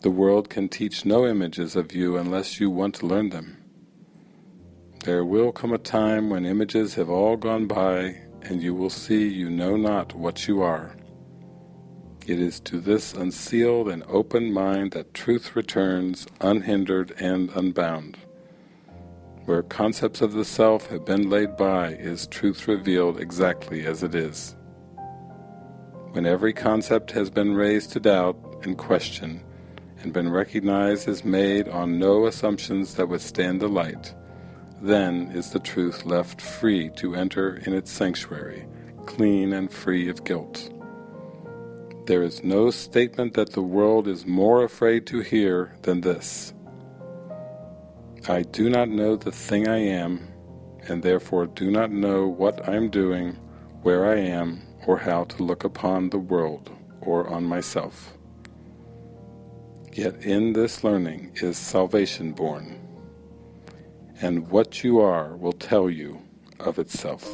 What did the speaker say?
The world can teach no images of you unless you want to learn them. There will come a time when images have all gone by and you will see you know not what you are. It is to this unsealed and open mind that truth returns unhindered and unbound. Where concepts of the self have been laid by is truth revealed exactly as it is. When every concept has been raised to doubt and question, and been recognized as made on no assumptions that withstand the light, then is the truth left free to enter in its sanctuary, clean and free of guilt. There is no statement that the world is more afraid to hear than this. I do not know the thing I am, and therefore do not know what I am doing, where I am, or how to look upon the world or on myself. Yet in this learning is salvation born, and what you are will tell you of itself.